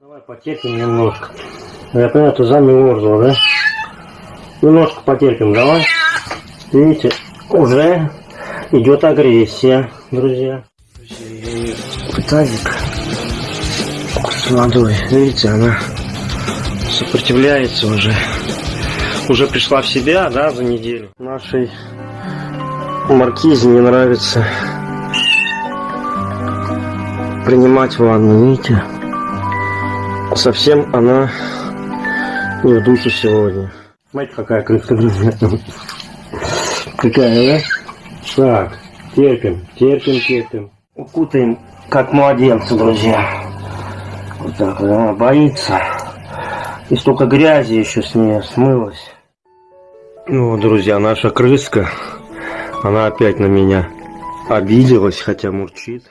Давай потерпим немножко. Я понимаю, ты замерзла, да? Немножко потерпим, давай. Видите, уже идет агрессия, друзья. Тазик с водой, видите, она сопротивляется уже. Уже пришла в себя, да, за неделю. Нашей маркизе не нравится принимать ванну, видите? Совсем она не в духе сегодня. Смотрите, какая крыска, друзья. Какая, да? Так, терпим, терпим, терпим. Укутаем, как младенца, друзья. Вот так, вот, она боится. И столько грязи еще с нее смылось. Ну, друзья, наша крыска, она опять на меня обиделась, хотя мурчит.